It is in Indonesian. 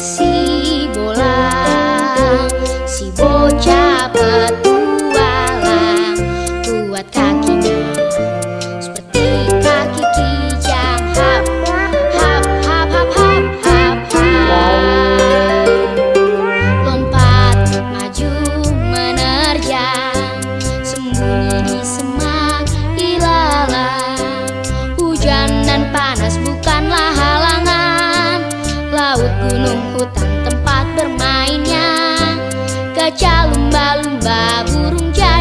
si bolang si bocah lumba-lumba burung jatuh